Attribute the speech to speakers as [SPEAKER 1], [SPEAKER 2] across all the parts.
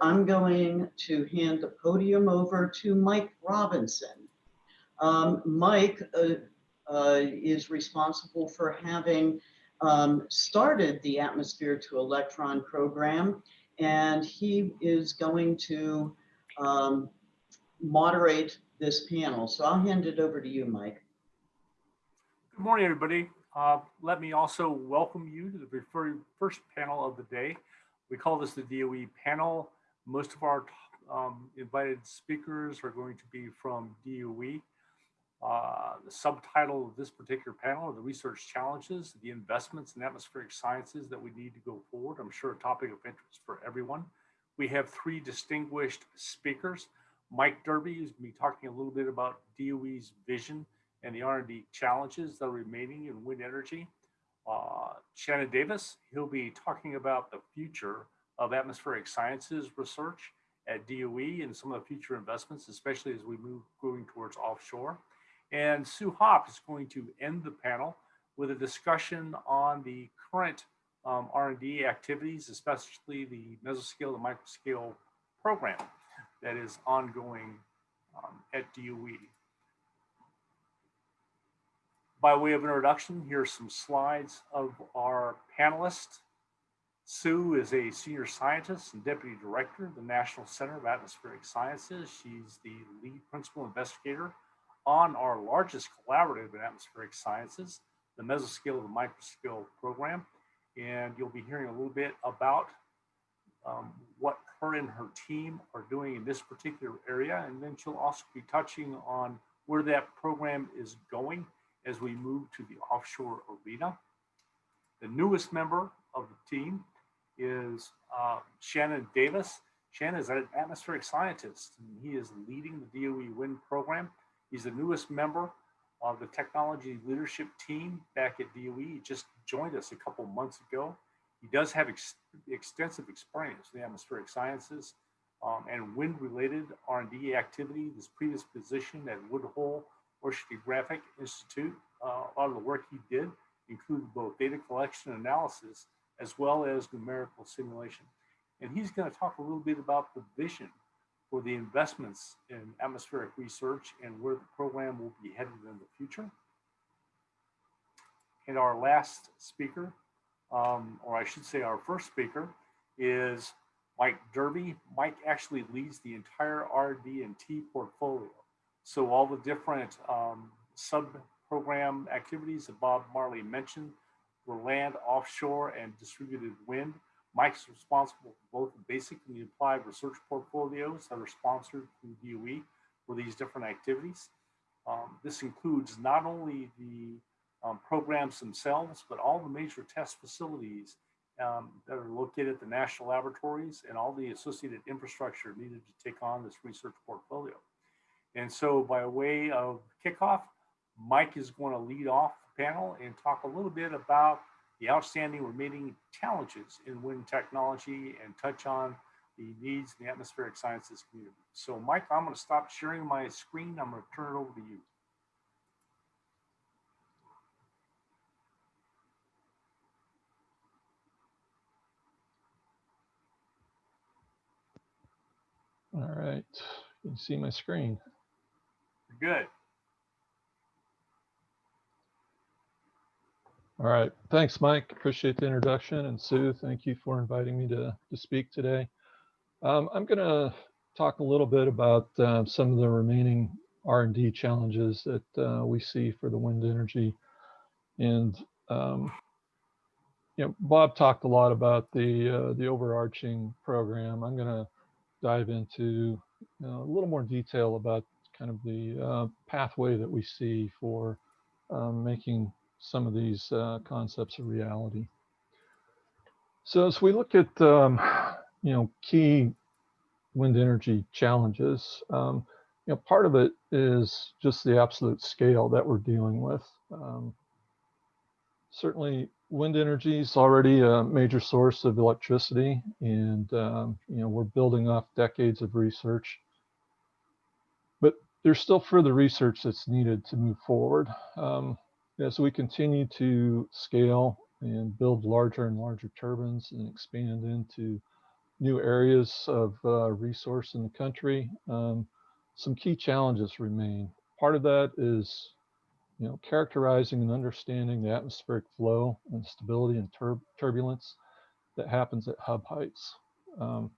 [SPEAKER 1] I'm going to hand the podium over to Mike Robinson. Um, Mike uh, uh, is responsible for having um, started the Atmosphere to Electron program, and he is going to um, moderate this panel. So I'll hand it over to you, Mike.
[SPEAKER 2] Good morning, everybody. Uh, let me also welcome you to the very first panel of the day. We call this the DOE panel. Most of our um, invited speakers are going to be from DOE. Uh, the subtitle of this particular panel are the research challenges, the investments in atmospheric sciences that we need to go forward. I'm sure a topic of interest for everyone. We have three distinguished speakers. Mike Derby is going to be talking a little bit about DOE's vision and the R&D challenges that are remaining in wind energy. Uh, Shannon Davis, he'll be talking about the future of atmospheric sciences research at DOE and some of the future investments, especially as we move going towards offshore. And Sue Haupt is going to end the panel with a discussion on the current um, R&D activities, especially the mesoscale and microscale program that is ongoing um, at DOE. By way of introduction, here's some slides of our panelists. Sue is a senior scientist and deputy director of the National Center of Atmospheric Sciences. She's the lead principal investigator on our largest collaborative in atmospheric sciences, the mesoscale and microscale program. And you'll be hearing a little bit about um, what her and her team are doing in this particular area. And then she'll also be touching on where that program is going as we move to the offshore arena. The newest member of the team is uh, Shannon Davis. Shannon is an atmospheric scientist, and he is leading the DOE wind program. He's the newest member of the technology leadership team back at DOE. He just joined us a couple months ago. He does have ex extensive experience in the atmospheric sciences um, and wind-related R&D activity. His previous position at Woods Hole Oceanographic Institute. Uh, a lot of the work he did included both data collection and analysis as well as numerical simulation. And he's going to talk a little bit about the vision for the investments in atmospheric research and where the program will be headed in the future. And our last speaker, um, or I should say our first speaker, is Mike Derby. Mike actually leads the entire RD&T portfolio. So all the different um, sub-program activities that Bob Marlay mentioned for land, offshore, and distributed wind. Mike's responsible for both the basic and the applied research portfolios that are sponsored through DOE for these different activities. Um, this includes not only the um, programs themselves, but all the major test facilities um, that are located at the national laboratories and all the associated infrastructure needed to take on this research portfolio. And so by way of kickoff, Mike is going to lead off panel and talk a little bit about the outstanding remaining challenges in wind technology and touch on the needs in the atmospheric sciences community. So Mike, I'm going to stop sharing my screen. I'm going to turn it over to you.
[SPEAKER 3] All right, you can see my screen.
[SPEAKER 2] Good.
[SPEAKER 3] All right. Thanks, Mike. Appreciate the introduction. And Sue, thank you for inviting me to, to speak today. Um, I'm going to talk a little bit about uh, some of the remaining R&D challenges that uh, we see for the wind energy. And, um, you know, Bob talked a lot about the, uh, the overarching program. I'm going to dive into a little more detail about kind of the uh, pathway that we see for um, making some of these uh, concepts of reality. So as we look at, um, you know, key wind energy challenges, um, you know, part of it is just the absolute scale that we're dealing with. Um, certainly wind energy is already a major source of electricity and, um, you know, we're building off decades of research But there's still further research that's needed to move forward. As we continue to scale and build larger and larger turbines and expand into new areas of uh, resource in the country, um, some key challenges remain. Part of that is, you know, characterizing and understanding the atmospheric flow and stability and tur turbulence that happens at hub heights. Um,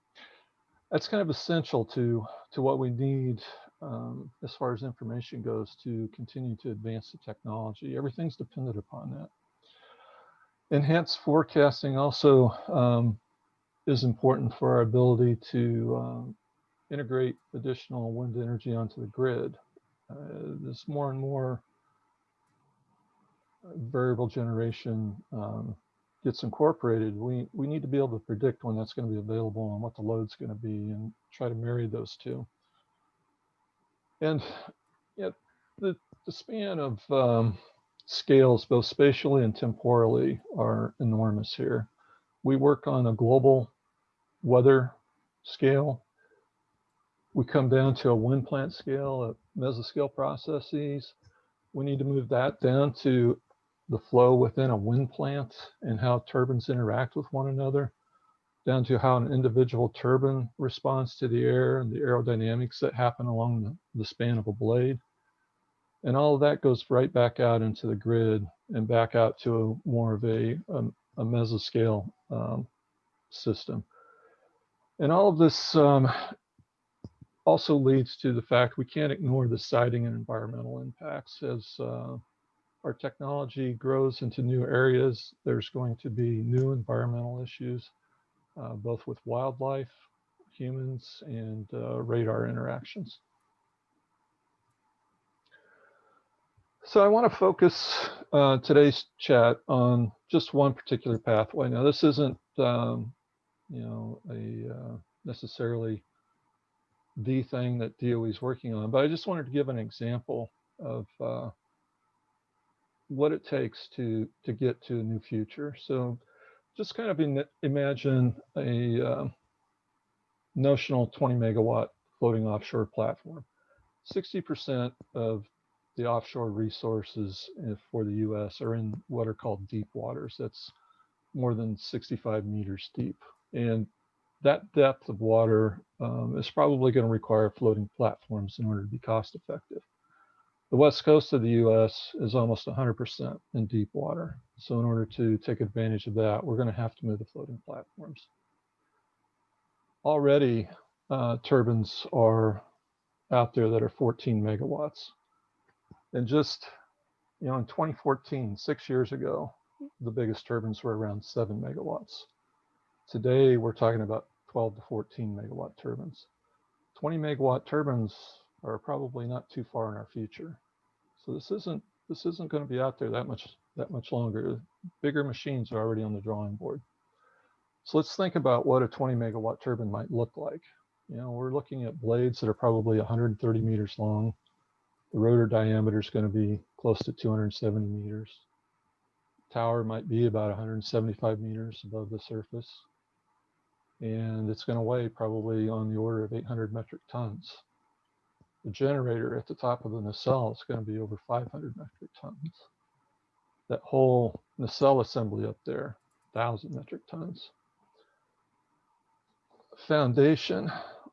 [SPEAKER 3] that's kind of essential to to what we need um, as far as information goes to continue to advance the technology. Everything's dependent upon that. Enhanced forecasting also um, is important for our ability to um, integrate additional wind energy onto the grid. Uh, more and more variable generation um, gets incorporated, we, we need to be able to predict when that's going to be available and what the load's going to be and try to marry those two. And know, the, the span of um, scales, both spatially and temporally, are enormous here. We work on a global weather scale. We come down to a wind plant scale, a mesoscale processes. We need to move that down to the flow within a wind plant and how turbines interact with one another, down to how an individual turbine responds to the air and the aerodynamics that happen along the, span of a blade. And all of that goes right back out into the grid and back out to a, more of a, a, a mesoscale um, system. And all of this um, also leads to the fact we can't ignore the siting and environmental impacts as uh, our technology grows into new areas, there's going to be new environmental issues, uh, both with wildlife, humans, and uh, radar interactions. So I want to focus uh, today's chat on just one particular pathway. Now, this isn't, um, you know, a uh, necessarily the thing that DOE is working on, but I just wanted to give an example of uh, what it takes to to get to a new future. So just kind of in, imagine a uh, notional 20 megawatt floating offshore platform. 60% of the offshore resources uh, for the US are in what are called deep waters. That's more than 65 meters deep. And that depth of water um, is probably going to require floating platforms in order to be cost effective. The west coast of the US is almost 100% in deep water. So in order to take advantage of that, we're going to have to move the floating platforms. Already, uh, turbines are out there that are 14 megawatts. And just, you know, in 2014, six years ago, the biggest turbines were around seven megawatts. Today, we're talking about 12 to 14 megawatt turbines. 20 megawatt turbines are probably not too far in our future. So this isn't this isn't going to be out there that much that much longer. Bigger machines are already on the drawing board. So let's think about what a 20 megawatt turbine might look like. You know, we're looking at blades that are probably 130 meters long. The rotor diameter is going to be close to 270 meters. Tower might be about 175 meters above the surface. And it's going to weigh probably on the order of 800 metric tons the generator at the top of the nacelle is going to be over 500 metric tons. That whole nacelle assembly up there, 1,000 metric tons. Foundation,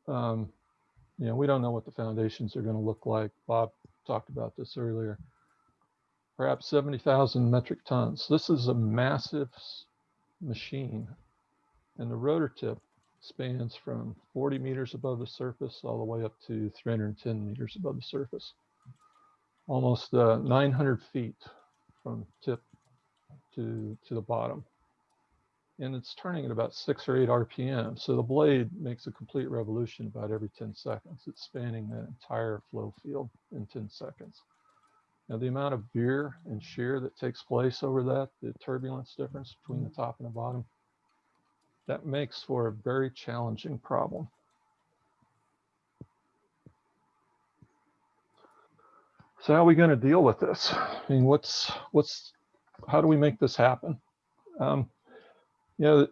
[SPEAKER 3] um, you know, we don't know what the foundations are going to look like. Bob talked about this earlier. Perhaps 70,000 metric tons. This is a massive machine. And the rotor tip spans from 40 meters above the surface all the way up to 310 meters above the surface. Almost uh, 900 feet from tip to, to the bottom. And it's turning at about six or eight RPM. So the blade makes a complete revolution about every 10 seconds. It's spanning that entire flow field in 10 seconds. Now the amount of veer and shear that takes place over that, the turbulence difference between the top and the bottom, that makes for a very challenging problem. So how are we going to deal with this? I mean, what's what's how do we make this happen? Um, you know,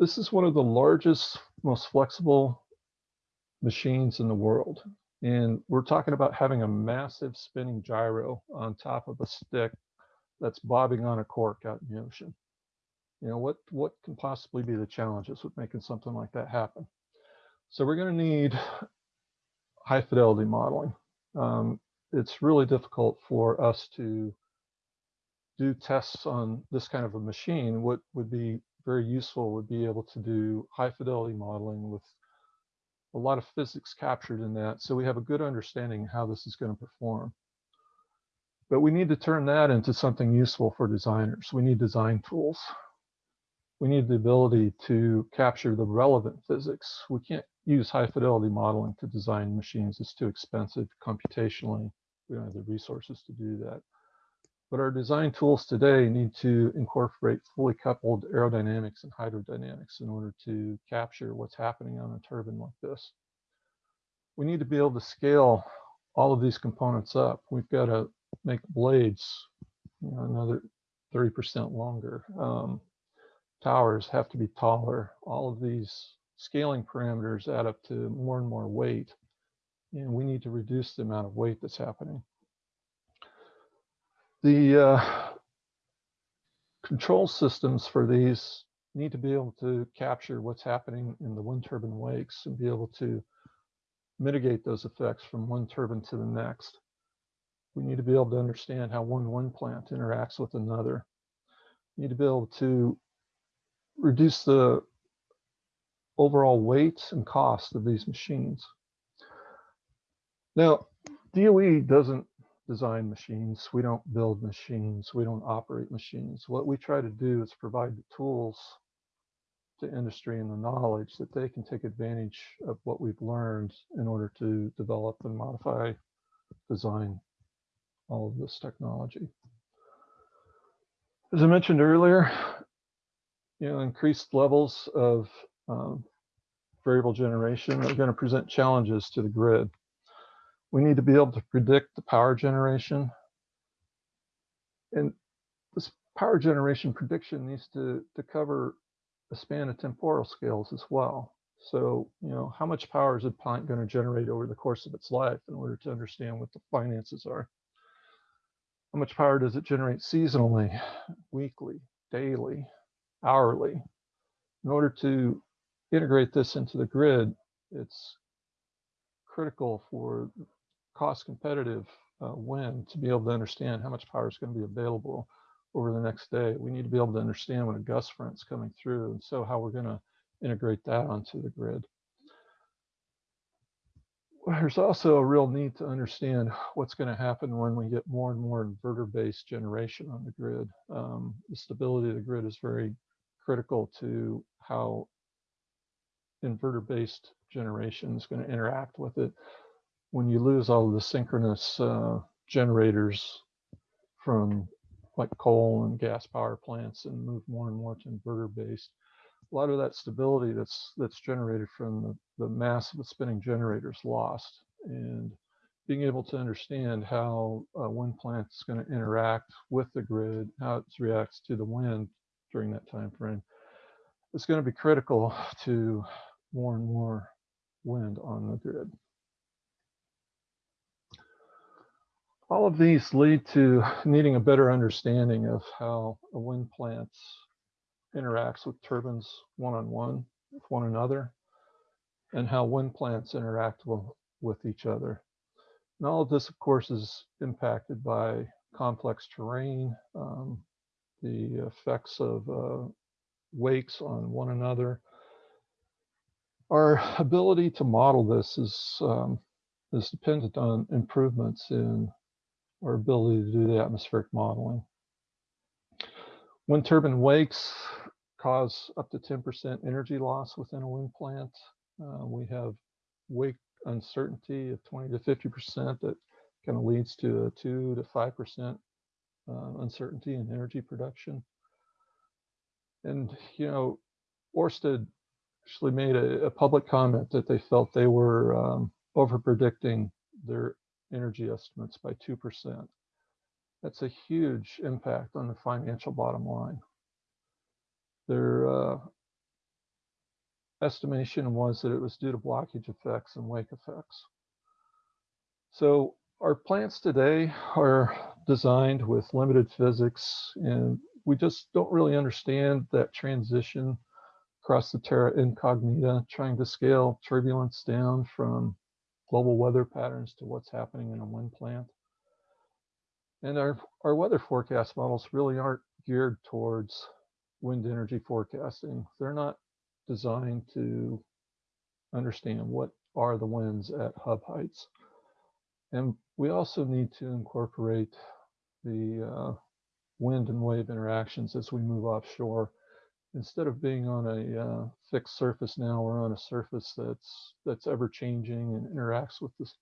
[SPEAKER 3] this is one of the largest, most flexible machines in the world. And we're talking about having a massive spinning gyro on top of a stick that's bobbing on a cork out in the ocean. You know, what, what can possibly be the challenges with making something like that happen? So we're going to need high fidelity modeling. Um, it's really difficult for us to do tests on this kind of a machine. What would be very useful would be able to do high fidelity modeling with a lot of physics captured in that. So we have a good understanding how this is going to perform. But we need to turn that into something useful for designers. We need design tools. We need the ability to capture the relevant physics. We can't use high fidelity modeling to design machines. It's too expensive computationally. We don't have the resources to do that. But our design tools today need to incorporate fully coupled aerodynamics and hydrodynamics in order to capture what's happening on a turbine like this. We need to be able to scale all of these components up. We've got to make blades you know, another 30% longer. Um, towers have to be taller. All of these scaling parameters add up to more and more weight. And we need to reduce the amount of weight that's happening. The uh, control systems for these need to be able to capture what's happening in the wind turbine wakes and be able to mitigate those effects from one turbine to the next. We need to be able to understand how one wind plant interacts with another. We need to be able to reduce the overall weight and cost of these machines. Now, DOE doesn't design machines. We don't build machines. We don't operate machines. What we try to do is provide the tools to industry and the knowledge that they can take advantage of what we've learned in order to develop and modify, design all of this technology. As I mentioned earlier, you know, increased levels of um, variable generation are going to present challenges to the grid. We need to be able to predict the power generation. And this power generation prediction needs to, to cover a span of temporal scales as well. So, you know, how much power is a plant going to generate over the course of its life in order to understand what the finances are? How much power does it generate seasonally, weekly, daily, hourly? In order to integrate this into the grid, it's critical for cost competitive uh, wind to be able to understand how much power is going to be available over the next day. We need to be able to understand when a gust front's coming through, and so how we're going to integrate that onto the grid. There's also a real need to understand what's going to happen when we get more and more inverter-based generation on the grid. Um, the stability of the grid is very critical to how inverter-based generation is going to interact with it. When you lose all of the synchronous uh, generators from like coal and gas power plants and move more and more to inverter-based, a lot of that stability that's that's generated from the, the mass of the spinning generators lost. And being able to understand how a wind plant is going to interact with the grid, how it reacts to the wind during that time frame, is going to be critical to more and more wind on the grid. All of these lead to needing a better understanding of how a wind plant interacts with turbines one-on-one -on -one with one another and how wind plants interact with each other. And all of this, of course, is impacted by complex terrain, um, the effects of uh, wakes on one another. Our ability to model this is, um, is dependent on improvements in our ability to do the atmospheric modeling. Wind turbine wakes cause up to 10% energy loss within a wind plant. Uh, we have wake uncertainty of 20 to 50% that kind of leads to a 2 to 5% uh, uncertainty in energy production. And, you know, Orsted actually made a, a public comment that they felt they were um, over predicting their energy estimates by 2%. That's a huge impact on the financial bottom line. Their uh, estimation was that it was due to blockage effects and wake effects. So our plants today are designed with limited physics and we just don't really understand that transition across the terra incognita, trying to scale turbulence down from global weather patterns to what's happening in a wind plant. And our, our weather forecast models really aren't geared towards wind energy forecasting. They're not designed to understand what are the winds at hub heights. And we also need to incorporate the uh, wind and wave interactions as we move offshore. Instead of being on a uh, fixed surface now, we're on a surface that's that's ever changing and interacts with this,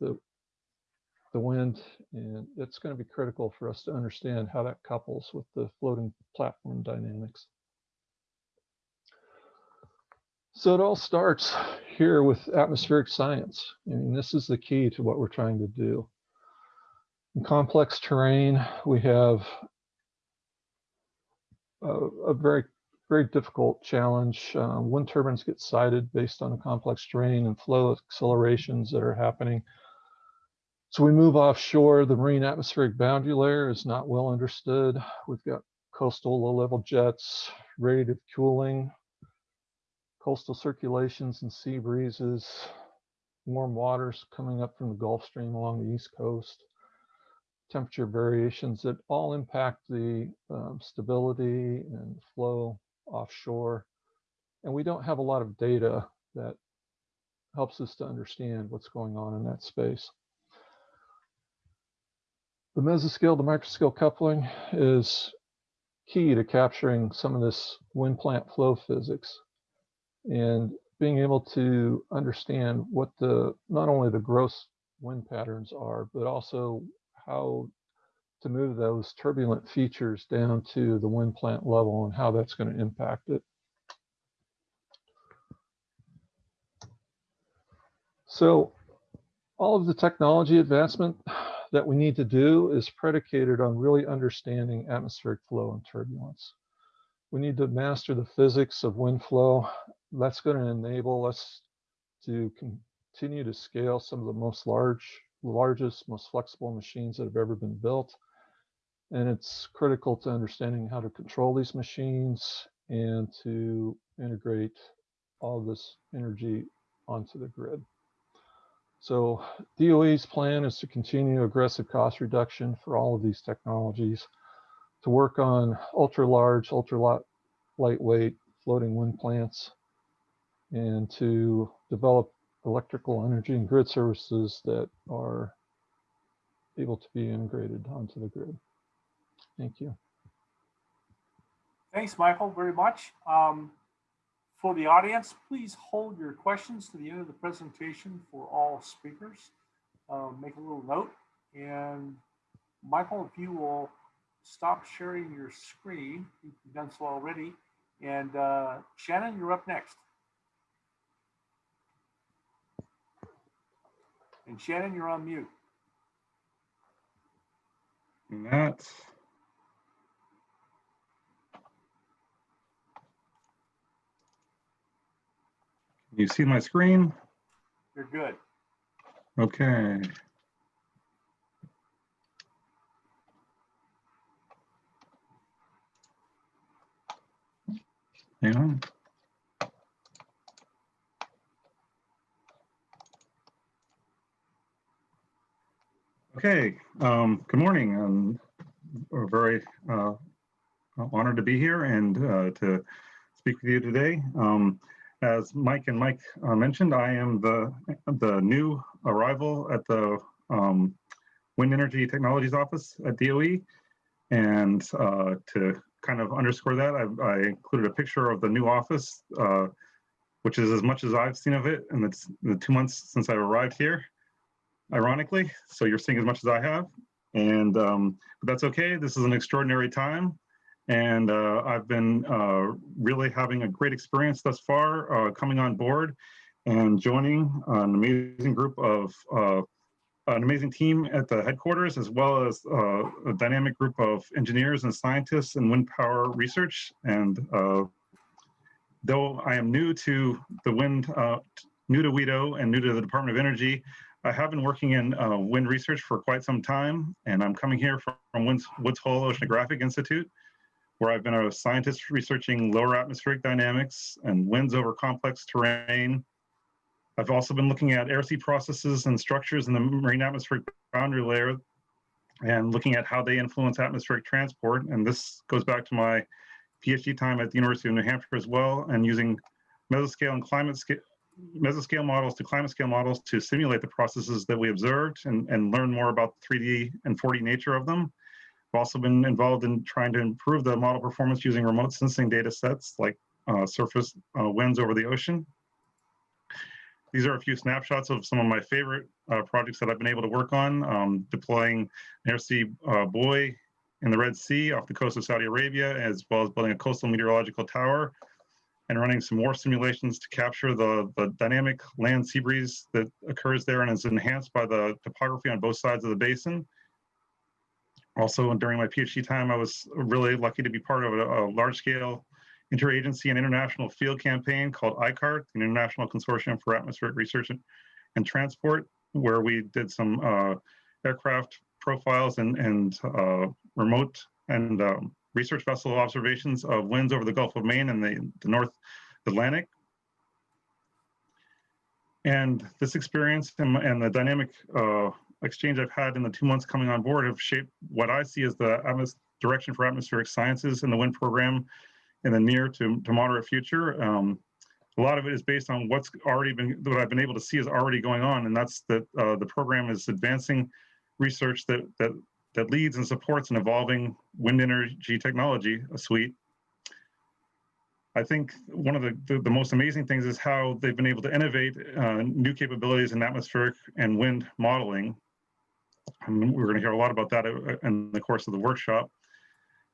[SPEAKER 3] the the wind, and it's going to be critical for us to understand how that couples with the floating platform dynamics. So it all starts here with atmospheric science. I mean, this is the key to what we're trying to do. In complex terrain, we have a, a very, very difficult challenge. Uh, wind turbines get sited based on the complex terrain and flow accelerations that are happening. So we move offshore, the marine atmospheric boundary layer is not well understood. We've got coastal low-level jets, radiative cooling, coastal circulations and sea breezes, warm waters coming up from the Gulf Stream along the East Coast, temperature variations that all impact the um, stability and flow offshore. And we don't have a lot of data that helps us to understand what's going on in that space. The mesoscale to microscale coupling is key to capturing some of this wind plant flow physics and being able to understand what the not only the gross wind patterns are, but also how to move those turbulent features down to the wind plant level and how that's going to impact it. So all of the technology advancement that we need to do is predicated on really understanding atmospheric flow and turbulence. We need to master the physics of wind flow. That's going to enable us to continue to scale some of the most large, largest, most flexible machines that have ever been built. And it's critical to understanding how to control these machines and to integrate all this energy onto the grid. So DOE's plan is to continue aggressive cost reduction for all of these technologies, to work on ultra large, ultra light, lightweight floating wind plants, and to develop electrical energy and grid services that are able to be integrated onto the grid. Thank you.
[SPEAKER 2] Thanks, Michael, very much. Um, for the audience, please hold your questions to the end of the presentation for all speakers. Uh, make a little note. And Michael, if you will stop sharing your screen, you've done so already. And uh, Shannon, you're up next. And Shannon, you're on mute.
[SPEAKER 4] Matt. Can you see my screen?
[SPEAKER 2] You're good.
[SPEAKER 4] Okay. Hang on. Okay, um, good morning. Um, we're very uh, honored to be here and uh, to speak with you today. Um, as Mike and Mike uh, mentioned, I am the the new arrival at the um, Wind Energy Technologies Office at DOE. And uh, to kind of underscore that, I, I, included a picture of the new office, uh, which is as much as I've seen of it in the, the two months since I arrived here ironically. So you're seeing as much as I have. And um, but that's okay. This is an extraordinary time. And uh, I've been uh, really having a great experience thus far uh, coming on board and joining an amazing group of uh, an amazing team at the headquarters, as well as uh, a dynamic group of engineers and scientists in wind power research. And uh, though I am new to the wind, new to WETO and new to the Department of Energy, I have been working in wind research for quite some time, and I'm coming here from, from Woods Hole Oceanographic Institute. Where I've been a scientist researching lower atmospheric dynamics and winds over complex terrain. I've also been looking at air sea processes and structures in the marine atmospheric boundary layer and looking at how they influence atmospheric transport. And this goes back to my PhD time at the University of New Hampshire as well, and using mesoscale and climate scale mesoscale models to climate scale models to simulate the processes that we observed and, and learn more about the 3D and 4D nature of them. I've also been involved in trying to improve the model performance using remote sensing data sets like uh, surface uh, winds over the ocean. These are a few snapshots of some of my favorite uh, projects that I've been able to work on, um, deploying an air sea uh, buoy in the Red Sea off the coast of Saudi Arabia, as well as building a coastal meteorological tower and running some more simulations to capture the, the dynamic land sea breeze that occurs there and is enhanced by the topography on both sides of the basin. Also, during my PhD time, I was really lucky to be part of a, a large-scale interagency and international field campaign called ICARTT, the International Consortium for Atmospheric Research and, Transport, where we did some uh, aircraft profiles and, and uh, remote and um, research vessel observations of winds over the Gulf of Maine and the, the North Atlantic. And this experience and, and the dynamic uh, exchange I've had in the two months coming on board have shaped what I see as the atmos direction for atmospheric sciences in the wind program in the near to, to moderate future. Um, a lot of it is based on what's already been, what I've been able to see is already going on, and that's that uh, the program is advancing research that that that leads and supports an evolving wind energy technology suite. I think one of the, the, the, most amazing things is how they've been able to innovate uh, new capabilities in atmospheric and wind modeling. And we're going to hear a lot about that uh, in the course of the workshop.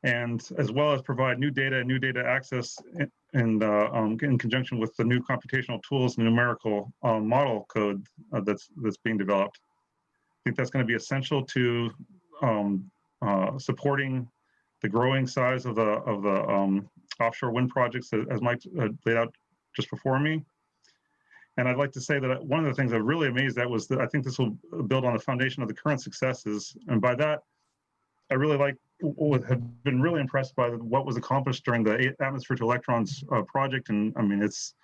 [SPEAKER 4] And as well as provide new data and new data access in, in, uh, um, in conjunction with the new computational tools and numerical um, model code uh, that's, that's being developed. I think that's going to be essential to um, uh, supporting the growing size of the of the um, offshore wind projects as Mike uh, laid out just before me. And I'd like to say that one of the things I'm really amazed at was that I think this will build on the foundation of the current successes. And by that, I really like have been really impressed by what was accomplished during the atmosphere to electrons uh, project. And I mean, it's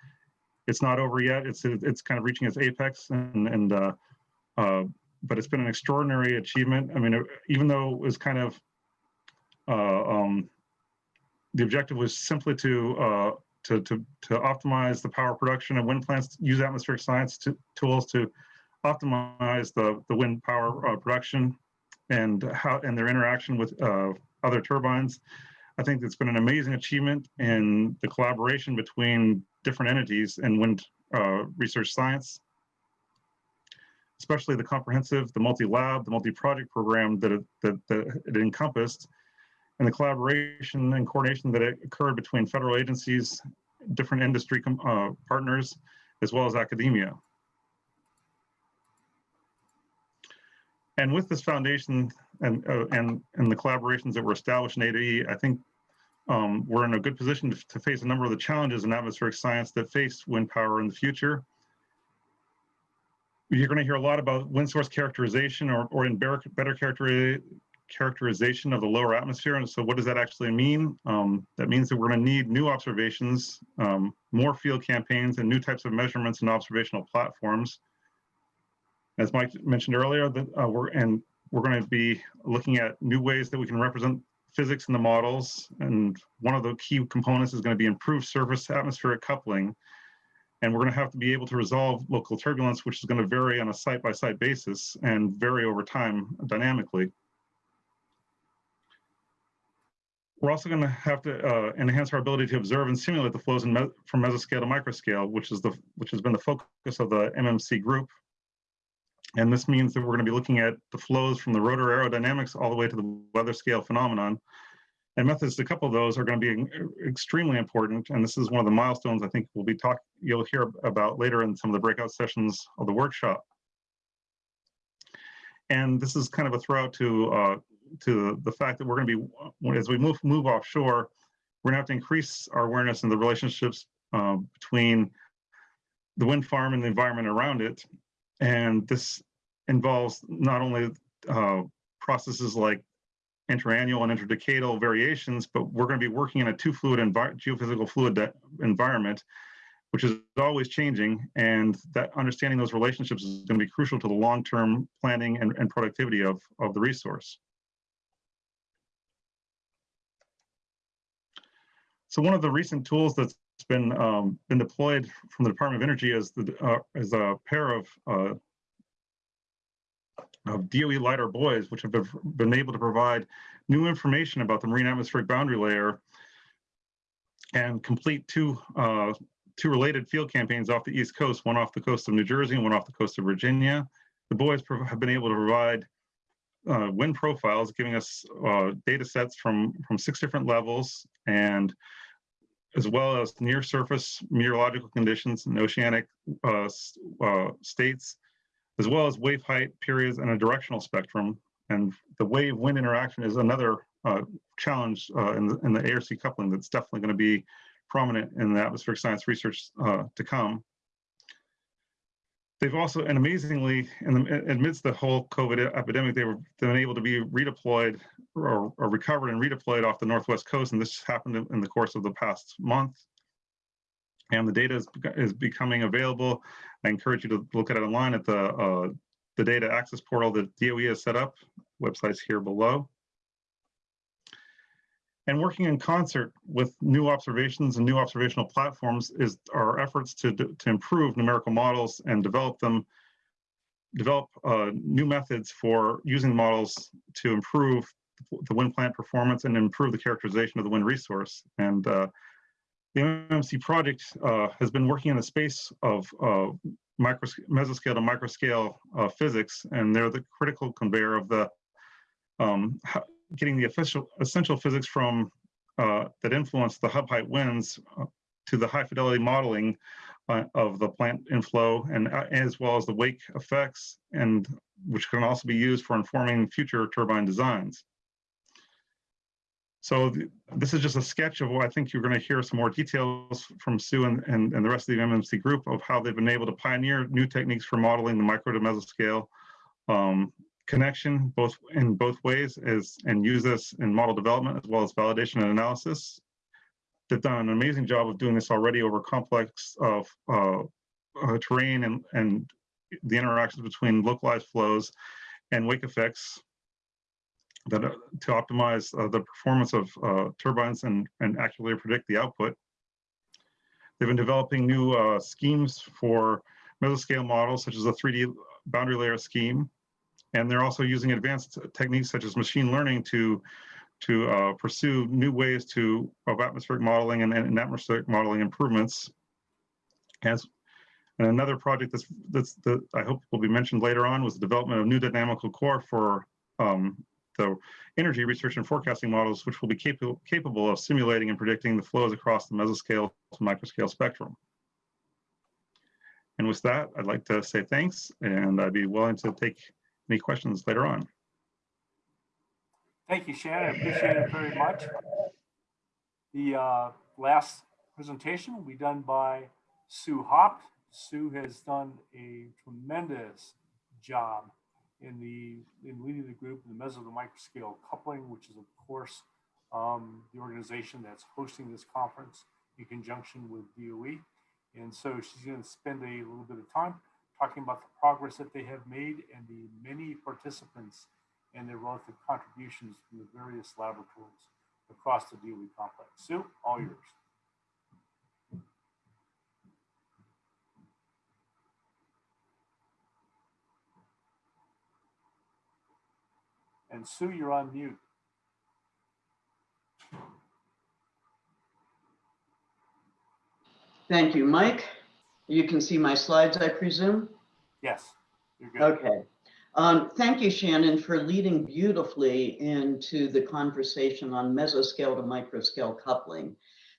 [SPEAKER 4] it's not over yet. It's it's kind of reaching its apex and and uh, uh, but it's been an extraordinary achievement. I mean, even though it was kind of, uh, um, the objective was simply to, uh, to, to, to optimize the power production of wind plants, use atmospheric science to, tools to optimize the, the wind power uh, production and how and their interaction with uh, other turbines. I think it's been an amazing achievement in the collaboration between different entities in wind uh, research science especially the comprehensive, the multi-lab, the multi-project program that it, that, that it encompassed, and the collaboration and coordination that occurred between federal agencies, different industry uh, partners, as well as academia. And with this foundation and, uh, and, and the collaborations that were established in A2e, I think um, we're in a good position to, to face a number of the challenges in atmospheric science that face wind power in the future you're going to hear a lot about wind source characterization or, or in better, better character, characterization of the lower atmosphere. And so what does that actually mean? Um, that means that we're going to need new observations, um, more field campaigns, and new types of measurements and observational platforms. As Mike mentioned earlier, that uh, we're and we're going to be looking at new ways that we can represent physics in the models. And one of the key components is going to be improved surface atmospheric coupling and we're going to have to be able to resolve local turbulence, which is going to vary on a site-by-site -site basis and vary over time dynamically. We're also going to have to uh, enhance our ability to observe and simulate the flows me from mesoscale to microscale, which is the which has been the focus of the MMC group. And this means that we're going to be looking at the flows from the rotor aerodynamics all the way to the weather scale phenomenon and methods, a couple those are going to be extremely important. And this is one of the milestones I think we'll be talk you'll hear about later in some of the breakout sessions of the workshop. And this is kind of a throw to uh, to the fact that we're going to be, as we move move offshore, we're going to have to increase our awareness in the relationships uh, between the wind farm and the environment around it. And this involves not only uh, processes like interannual and interdecadal variations, but we're going to be working in a two fluid geophysical fluid environment, which is always changing. And that understanding those relationships is going to be crucial to the long-term planning and, and productivity of, of the resource. So one of the recent tools that's been um, been deployed from the Department of Energy is the uh, is a pair of uh, of DOE LiDAR buoys, which have been- able to provide new information about the marine atmospheric boundary layer and complete two uh, two related field campaigns off the East Coast, one off the coast of New Jersey and one off the coast of Virginia. The buoys have been able to provide uh, wind profiles, giving us uh, data sets from from six different levels and as well as near surface meteorological conditions and oceanic uh, uh, states, as well as wave height periods and a directional spectrum. And the wave wind interaction is another uh, challenge uh, in, the, in the ARC coupling that's definitely going to be prominent in the atmospheric science research to come. They've also, and amazingly, in the, amidst the whole COVID epidemic, they were been able to be redeployed or, or recovered and redeployed off the northwest coast, and this happened in, in the course of the past month. And the data is, is becoming available. I encourage you to look at it online at the uh, the data access portal that DOE has set up. Websites here below. And working in concert with new observations and new observational platforms is our efforts to, to improve numerical models and develop them, develop uh, new methods for using models to improve the wind plant performance and improve the characterization of the wind resource. And uh, the MMC project uh, has been working in the space of uh, micro, mesoscale to microscale uh, physics, and they're the critical conveyor of the um, getting the official essential physics from uh, that influence the hub height winds uh, to the high fidelity modeling uh, of the plant inflow and uh, as well as the wake effects and which can also be used for informing future turbine designs. So th- this is just a sketch of what I think you're going to hear some more details from Sue and, and, and the rest of the MMC group of how they've been able to pioneer new techniques for modeling the micro to mesoscale um, connection both in both ways is and use this in model development as well as validation and analysis. They've done an amazing job of doing this already over complex of uh, uh, terrain and, and the interactions between localized flows and wake effects that uh, to optimize uh, the performance of uh, turbines and, and accurately predict the output. They've been developing new uh, schemes for mesoscale models, such as a 3D boundary layer scheme. And they're also using advanced techniques such as machine learning to, to uh, pursue new ways to of atmospheric modeling and, and atmospheric modeling improvements. As and another project that's that's that I hope will be mentioned later on was the development of new dynamical core for um, the energy research and forecasting models, which will be capable capable of simulating and predicting the flows across the mesoscale to microscale spectrum. And with that, I'd like to say thanks, and I'd be willing to take any questions later on.
[SPEAKER 2] Thank you, Shannon. I appreciate it very much. The uh, last presentation will be done by Sue Haupt. Sue has done a tremendous job in the in leading the group in the meso to microscale coupling, which is of course um, the organization that's hosting this conference in conjunction with DOE. And so she's going to spend a little bit of time talking about the progress that they have made and the many participants and their relative contributions from the various laboratories across the DOE complex. Sue, all mm-hmm. yours. And Sue, you're on mute.
[SPEAKER 1] Thank you, Mike. You can see my slides, I presume?
[SPEAKER 2] Yes, you're good.
[SPEAKER 1] Okay. Um, thank you, Shannon, for leading beautifully into the conversation on mesoscale to microscale coupling.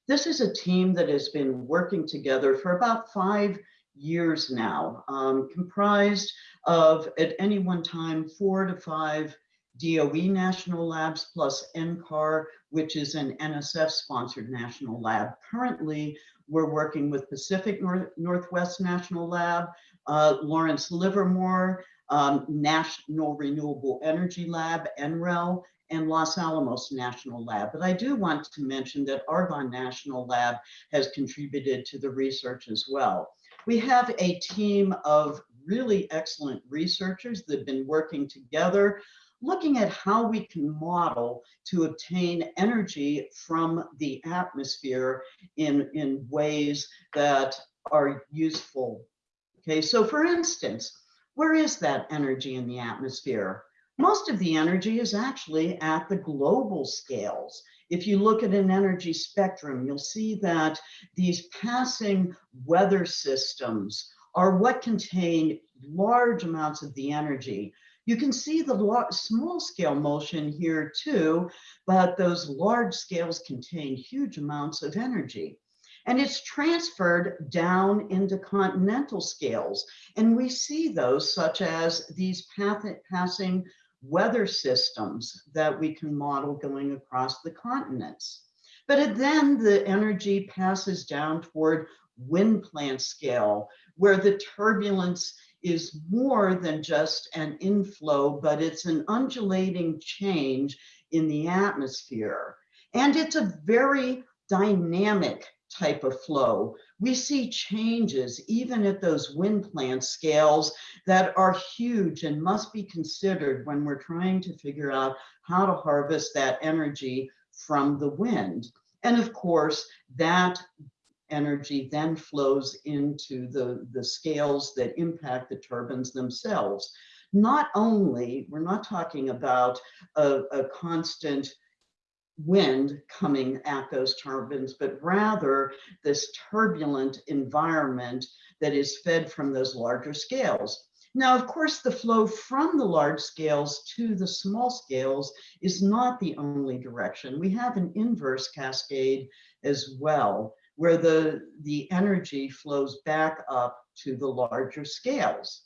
[SPEAKER 1] This is a team that has been working together for about five years now, um, comprised of at any one time four to five DOE national labs plus NCAR, which is an NSF sponsored national lab. Currently, we're working with Pacific North Northwest National Lab, uh, Lawrence Livermore, um, National Renewable Energy Lab, NREL, and Los Alamos National Lab. But I do want to mention that Argonne National Lab has contributed to the research as well. We have a team of really excellent researchers that have been working together, looking at how we can model to obtain energy from the atmosphere in, in ways that are useful. Okay, so for instance, where is that energy in the atmosphere? Most of the energy is actually at the global scales. If you look at an energy spectrum, you'll see that these passing weather systems are what contain large amounts of the energy. You can see the small scale motion here too, but those large scales contain huge amounts of energy. And it's transferred down into continental scales. And we see those such as these path passing weather systems that we can model going across the continents. But then the energy passes down toward wind plant scale, where the turbulence is more than just an inflow, but it's an undulating change in the atmosphere. And it's a very dynamic type of flow. We see changes even at those wind plant scales that are huge and must be considered when we're trying to figure out how to harvest that energy from the wind. And of course, that energy then flows into the, the scales that impact the turbines themselves. Not only, we're not talking about a, a constant wind coming at those turbines, but rather this turbulent environment that is fed from those larger scales. Now, of course, the flow from the large scales to the small scales is not the only direction. We have an inverse cascade as well, where the, the energy flows back up to the larger scales.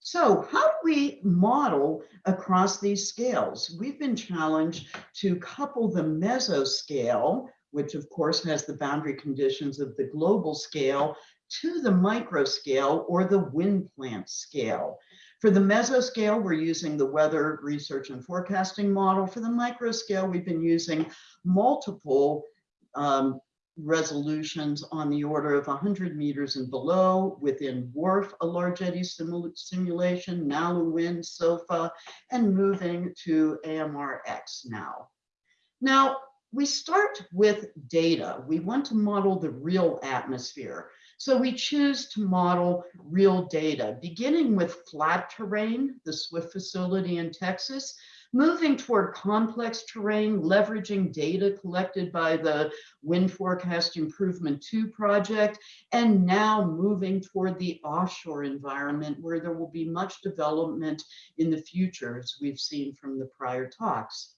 [SPEAKER 1] So how do we model across these scales? We've been challenged to couple the mesoscale, which of course has the boundary conditions of the global scale, to the microscale or the wind plant scale. For the mesoscale, we're using the weather research and forecasting model. For the microscale, we've been using multiple um, resolutions on the order of 100 meters and below within WRF, a large eddy simulation, NALU Wind, SOWFA, and moving to AMReX now. Now, we start with data. We want to model the real atmosphere. So we choose to model real data, beginning with flat terrain, the SWIFT facility in Texas, moving toward complex terrain, leveraging data collected by the Wind Forecast Improvement 2 project, and now moving toward the offshore environment where there will be much development in the future, as we've seen from the prior talks.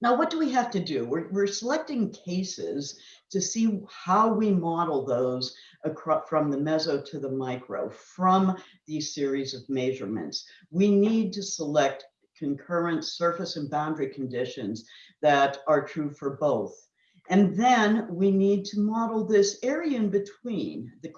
[SPEAKER 1] Now, what do we have to do? We're, we're selecting cases to see how we model those across, from the meso to the micro, from these series of measurements. We need to select concurrent surface and boundary conditions that are true for both. And then we need to model this area in between, the,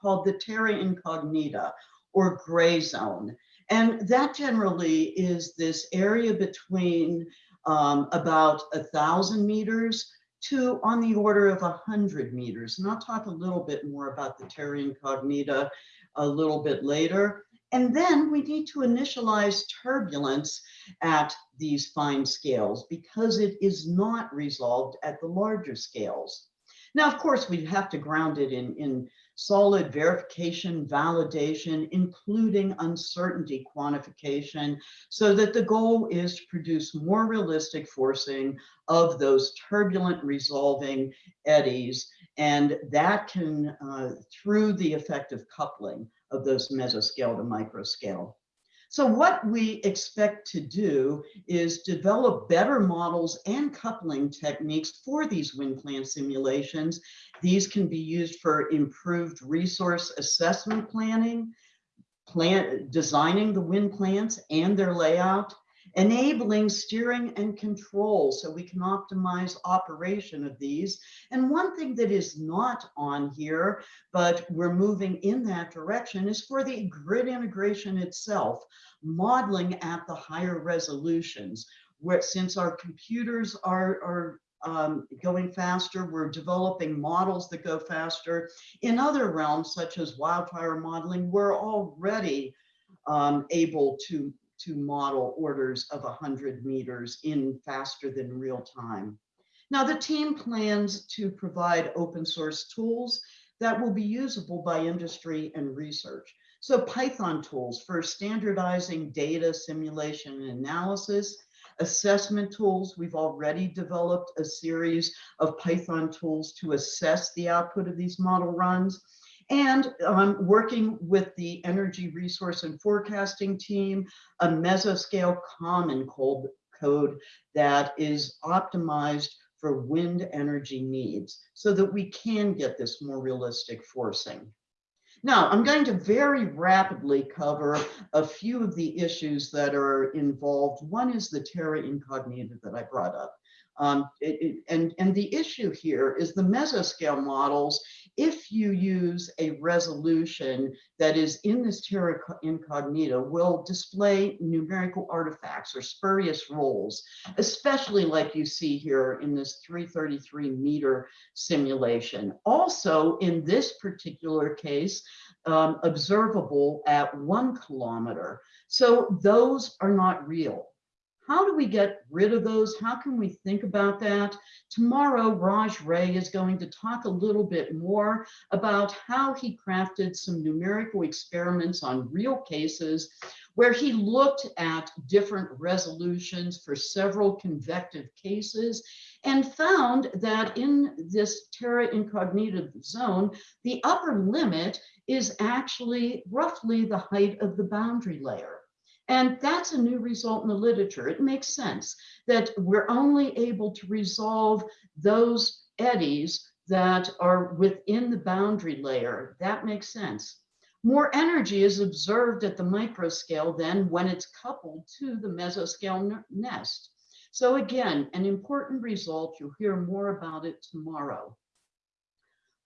[SPEAKER 1] called the terra incognita or gray zone. And that generally is this area between um, about a thousand meters to on the order of a hundred meters. And I'll talk a little bit more about the terra incognita a little bit later. And then we need to initialize turbulence at these fine scales because it is not resolved at the larger scales. Now, of course, we have to ground it in, in solid verification, validation, including uncertainty quantification, so that the goal is to produce more realistic forcing of those turbulent resolving eddies. And that can, uh, through the effect of coupling, of those mesoscale to microscale. So what we expect to do is develop better models and coupling techniques for these wind plant simulations. These can be used for improved resource assessment planning, plan, designing the wind plants and their layout, enabling steering and control so we can optimize operation of these. And one thing that is not on here, but we're moving in that direction is for the grid integration itself, modeling at the higher resolutions where since our computers are, are um, going faster, we're developing models that go faster. In other realms, such as wildfire modeling, we're already um, able to to model orders of 100 meters in faster than real time. Now, the team plans to provide open source tools that will be usable by industry and research. So Python tools for standardizing data simulation and analysis, assessment tools. We've already developed a series of Python tools to assess the output of these model runs and um, working with the energy resource and forecasting team, a mesoscale common code, that is optimized for wind energy needs so that we can get this more realistic forcing. Now, I'm going to very rapidly cover a few of the issues that are involved. One is the terra incognita that I brought up. Um, it, it, and, and the issue here is the mesoscale models if you use a resolution that is in this terra incognita will display numerical artifacts or spurious rolls, especially like you see here in this 333 meter simulation. Also in this particular case, um, observable at one kilometer. So those are not real. How do we get rid of those? How can we think about that? Tomorrow, Raj Rai is going to talk a little bit more about how he crafted some numerical experiments on real cases where he looked at different resolutions for several convective cases and found that in this terra incognita zone, the upper limit is actually roughly the height of the boundary layer. And that's a new result in the literature. It makes sense that we're only able to resolve those eddies that are within the boundary layer. That makes sense. More energy is observed at the microscale than when it's coupled to the mesoscale nest. So again, an important result. You'll hear more about it tomorrow.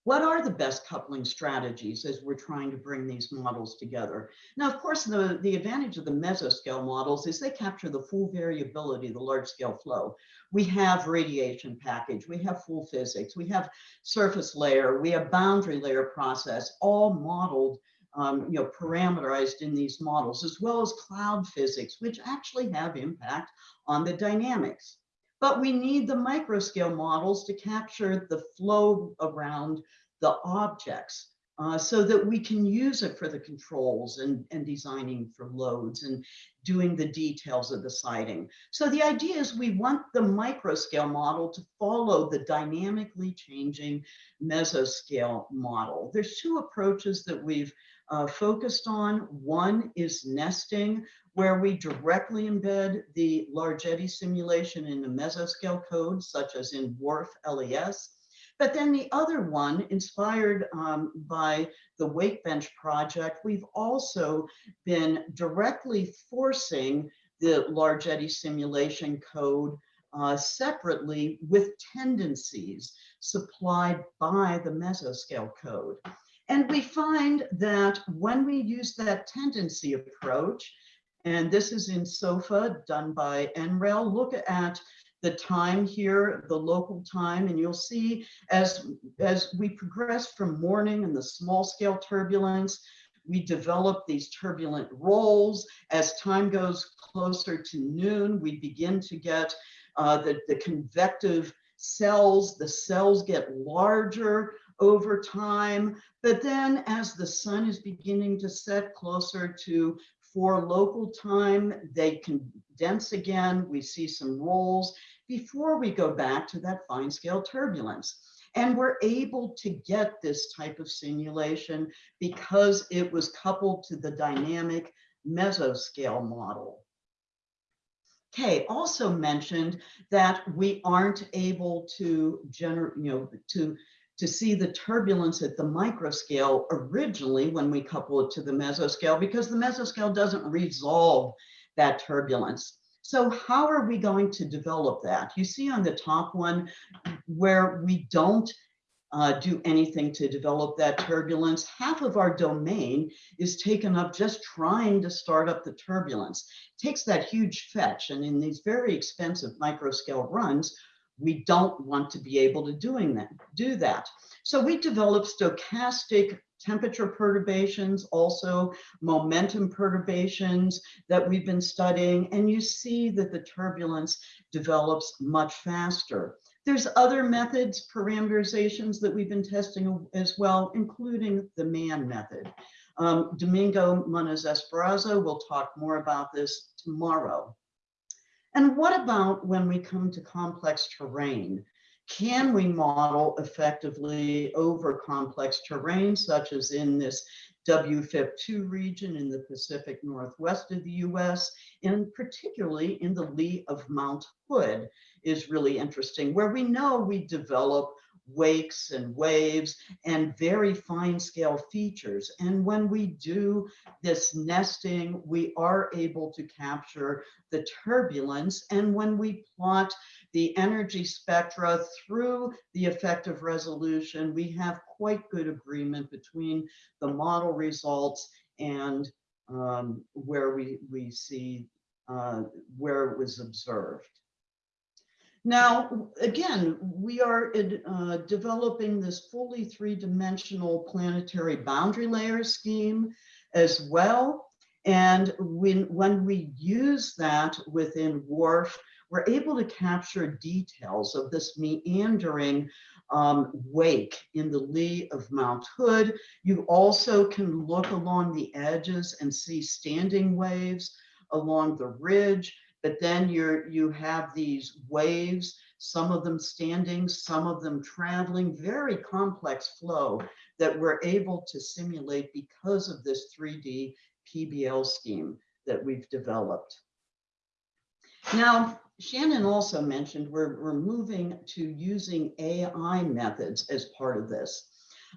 [SPEAKER 1] What are the best coupling strategies as we're trying to bring these models together? Now, of course, the, the advantage of the mesoscale models is they capture the full variability the large scale flow. We have radiation package, we have full physics, we have surface layer, we have boundary layer process, all modeled um, you know, parameterized in these models, as well as cloud physics, which actually have impact on the dynamics. But we need the microscale models to capture the flow around the objects uh, so that we can use it for the controls and, and designing for loads and doing the details of the siting. So the idea is we want the microscale model to follow the dynamically changing mesoscale model. There's two approaches that we've uh, focused on. One is nesting, where we directly embed the large eddy simulation in the mesoscale code, such as in WRF LES. But then the other one, inspired um, by the Wakebench project, we've also been directly forcing the large eddy simulation code uh, separately with tendencies supplied by the mesoscale code. And we find that when we use that tendency approach, and this is in SOWFA done by NREL, look at the time here, the local time, and you'll see as, as we progress from morning and the small scale turbulence, we develop these turbulent rolls. As time goes closer to noon, we begin to get uh, the, the convective cells, the cells get larger over time. But then as the sun is beginning to set closer to four local time, they condense again. We see some rolls before we go back to that fine scale turbulence. And we're able to get this type of simulation because it was coupled to the dynamic mesoscale model. Kay also mentioned that we aren't able to generate, you know, to to see the turbulence at the microscale originally when we couple it to the mesoscale because the mesoscale doesn't resolve that turbulence. So how are we going to develop that? You see on the top one where we don't uh, do anything to develop that turbulence. Half of our domain is taken up just trying to start up the turbulence. It takes that huge fetch and in these very expensive microscale runs, we don't want to be able to doing that, do that. So we develop stochastic temperature perturbations, also momentum perturbations that we've been studying, and you see that the turbulence develops much faster. There's other methods, parameterizations that we've been testing as well, including the MAN method. Um, Domingo Muñoz-Esparza will talk more about this tomorrow. And what about when we come to complex terrain? Can we model effectively over complex terrain, such as in this WFIP2 region in the Pacific Northwest of the US, and particularly in the lee of Mount Hood is really interesting, where we know we develop wakes and waves and very fine scale features. And when we do this nesting, we are able to capture the turbulence. And when we plot the energy spectra through the effective resolution, we have quite good agreement between the model results and um, where we, we see uh, where it was observed. Now, again, we are uh, developing this fully three-dimensional planetary boundary layer scheme as well. And when, when we use that within WRF, we're able to capture details of this meandering um, wake in the lee of Mount Hood. You also can look along the edges and see standing waves along the ridge but then you're you have these waves some of them standing some of them traveling very complex flow that we're able to simulate because of this 3d pbl scheme that we've developed. Now shannon also mentioned we're, we're moving to using ai methods as part of this.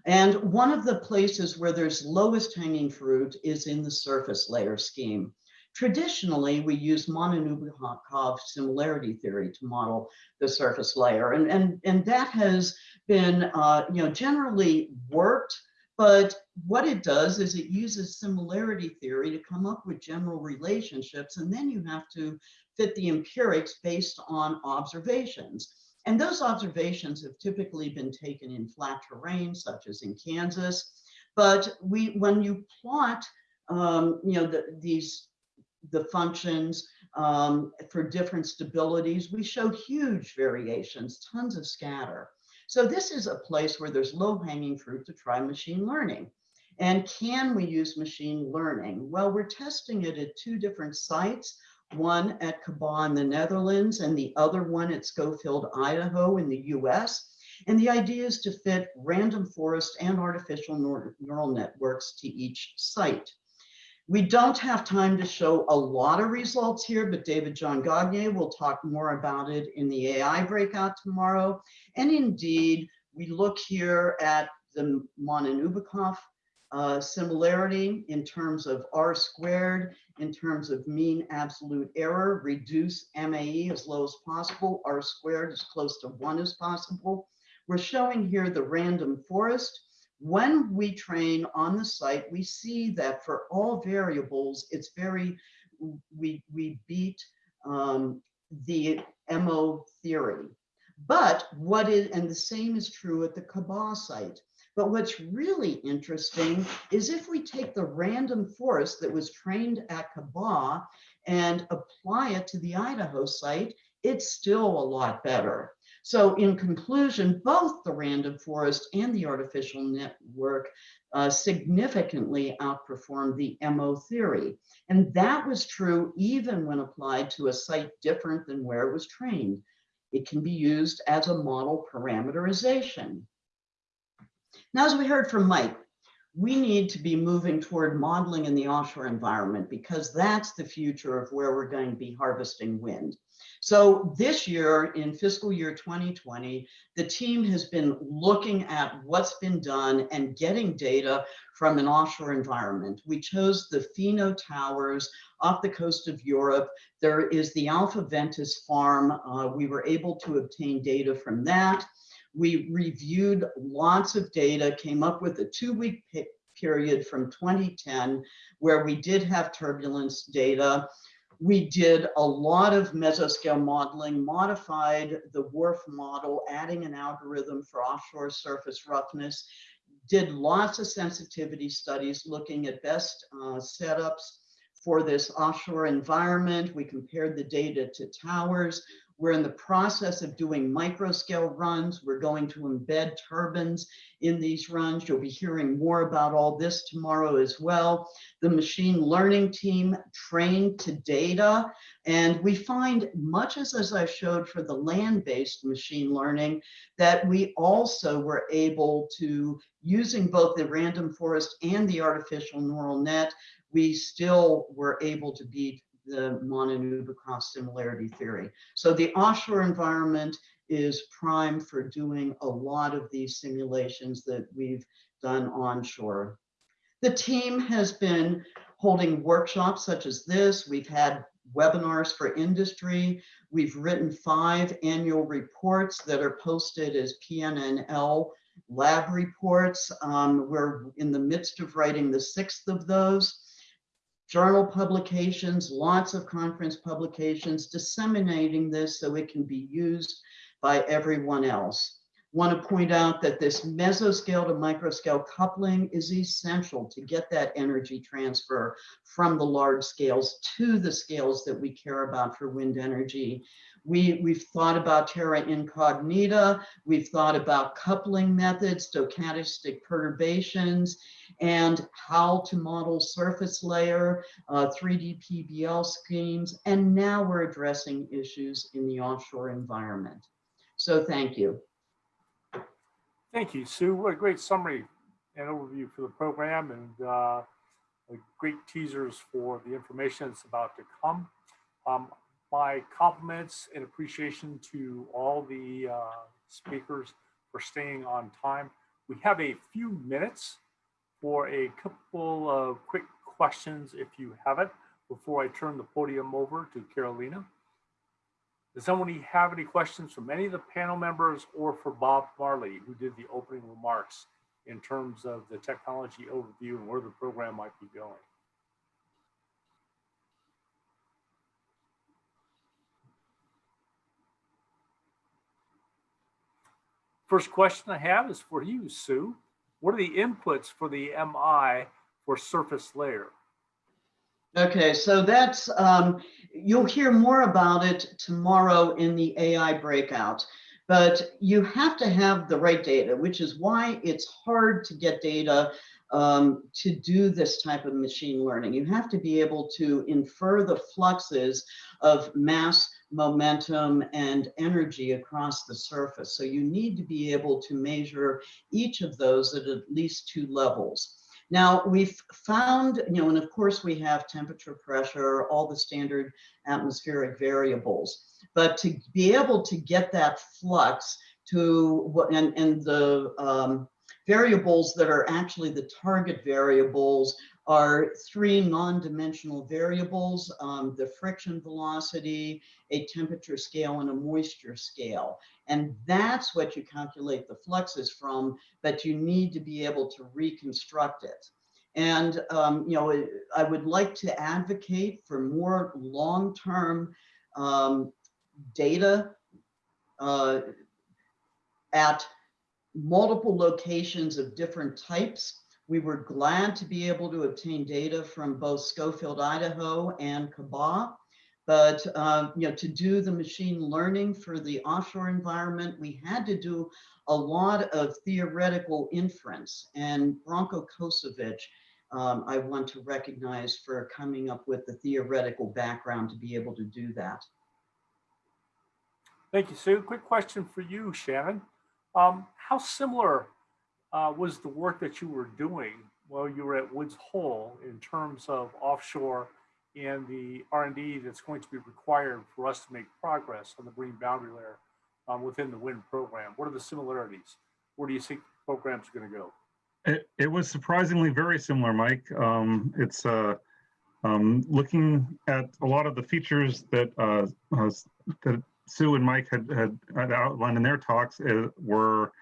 [SPEAKER 1] And one of the places where there's lowest hanging fruit is in the surface layer scheme Traditionally, we use Monin-Obukhov similarity theory to model the surface layer, and, and, and that has been uh, you know, generally worked, but what it does is it uses similarity theory to come up with general relationships, and then you have to fit the empirics based on observations. And those observations have typically been taken in flat terrain, such as in Kansas. But we, when you plot, um, you know, the, these the functions um, for different stabilities, we show huge variations, tons of scatter. So this is a place where there's low hanging fruit to try machine learning. And can we use machine learning? Well, we're testing it at two different sites, one at Cabauw in the Netherlands and the other one at Schofield, Idaho in the US. And the idea is to fit random forest and artificial neural networks to each site. We don't have time to show a lot of results here, but David John Gagné will talk more about it in the AI breakout tomorrow. And indeed, we look here at the Monin-Obukhov uh, similarity in terms of R squared, in terms of mean absolute error, reduce MAE as low as possible, R squared as close to one as possible. We're showing here the random forest when we train on the site, we see that for all variables, it's very, we, we beat um, the MO theory. But what is, and the same is true at the Cabauw site. But what's really interesting is if we take the random forest that was trained at Cabauw and apply it to the Idaho site, it's still a lot better. So in conclusion, both the random forest and the artificial network uh, significantly outperformed the MO theory. And that was true even when applied to a site different than where it was trained. It can be used as a model parameterization. Now, as we heard from Mike, we need to be moving toward modeling in the offshore environment because that's the future of where we're going to be harvesting wind. So this year, in fiscal year 2020, the team has been looking at what's been done and getting data from an offshore environment. We chose the FINO Towers off the coast of Europe. There is the Alpha Ventus farm. Uh, we were able to obtain data from that. We reviewed lots of data, came up with a two-week period from 2010 where we did have turbulence data. We did a lot of mesoscale modeling, modified the WRF model, adding an algorithm for offshore surface roughness, did lots of sensitivity studies looking at best uh, setups for this offshore environment. We compared the data to towers. We're in the process of doing micro scale runs. We're going to embed turbines in these runs. You'll be hearing more about all this tomorrow as well. The machine learning team trained to data. And we find much as, as I showed for the land-based machine learning, that we also were able to, using both the random forest and the artificial neural net, we still were able to beat the Monin-Obukhov similarity theory. So the offshore environment is prime for doing a lot of these simulations that we've done onshore. The team has been holding workshops such as this. We've had webinars for industry. We've written five annual reports that are posted as PNNL lab reports. Um, we're in the midst of writing the sixth of those journal publications, lots of conference publications, disseminating this so it can be used by everyone else. Want to point out that this mesoscale to microscale coupling is essential to get that energy transfer from the large scales to the scales that we care about for wind energy. We, we've thought about terra incognita, we've thought about coupling methods, stochastic perturbations, and how to model surface layer, uh, 3D PBL schemes, and now we're addressing issues in the offshore environment. So thank you.
[SPEAKER 2] Thank you, Sue. What a great summary and overview for the program and uh, great teasers for the information that's about to come. Um, my compliments and appreciation to all the uh, speakers for staying on time. We have a few minutes for a couple of quick questions if you have it before I turn the podium over to Carolina. Does someone have any questions from any of the panel members or for Bob Marlay, who did the opening remarks in terms of the technology overview and where the program might be going? First question I have is for you, Sue. What are the inputs for the MI for surface layer?
[SPEAKER 1] Okay, so that's, um, you'll hear more about it tomorrow in the AI breakout, but you have to have the right data, which is why it's hard to get data um, to do this type of machine learning. You have to be able to infer the fluxes of mass, momentum, and energy across the surface. So you need to be able to measure each of those at at least two levels. Now we've found, you know, and of course we have temperature, pressure, all the standard atmospheric variables, but to be able to get that flux to what, and, and the um, variables that are actually the target variables are three non-dimensional variables, um, the friction velocity, a temperature scale, and a moisture scale. And that's what you calculate the fluxes from, but you need to be able to reconstruct it. And, um, you know, I would like to advocate for more long-term um, data uh, at multiple locations of different types we were glad to be able to obtain data from both Schofield, Idaho and Cabauw. But uh, you know, to do the machine learning for the offshore environment, we had to do a lot of theoretical inference. And Branko Kosovic, um, I want to recognize for coming up with the theoretical background to be able to do that.
[SPEAKER 2] Thank you, Sue. Quick question for you, Shannon. Um, how similar uh, was the work that you were doing while you were at Woods Hole in terms of offshore and the R and D that's going to be required for us to make progress on the marine boundary layer um, within the WIN program? What are the similarities? Where do you think programs are going to go?
[SPEAKER 4] It, it was surprisingly very similar, Mike. Um, it's uh, um, looking at a lot of the features that uh, uh, that Sue and Mike had, had, outlined in their talks were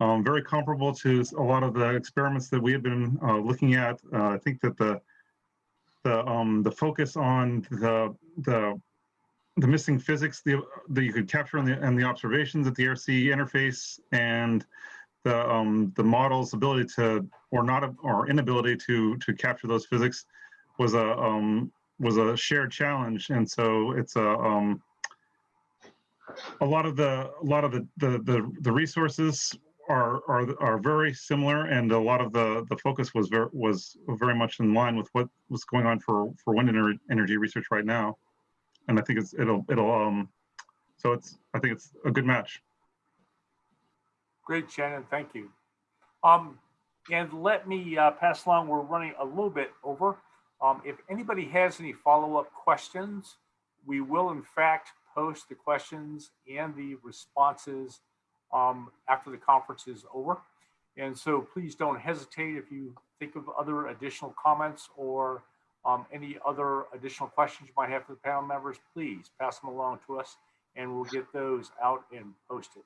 [SPEAKER 4] um, very comparable to a lot of the experiments that we had been uh, looking at. Uh, I think that the the um, the focus on the the the missing physics the, that you could capture in the and the observations at the air-sea interface and the um, the model's ability to or not or inability to to capture those physics was a um, was a shared challenge, and so it's a um, a lot of the a lot of the the the, the resources are are are very similar, and a lot of the the focus was very was very much in line with what was going on for for wind ener- energy research right now, and I think it's it'll it'll um so it's I think it's a good match.
[SPEAKER 2] Great, Shannon, thank you. Um, and let me uh, pass along, we're running a little bit over. Um, if anybody has any follow-up questions, we will in fact post the questions and the responses um, after the conference is over. And so please don't hesitate if you think of other additional comments or um, any other additional questions you might have for the panel members, please pass them along to us and we'll get those out and posted.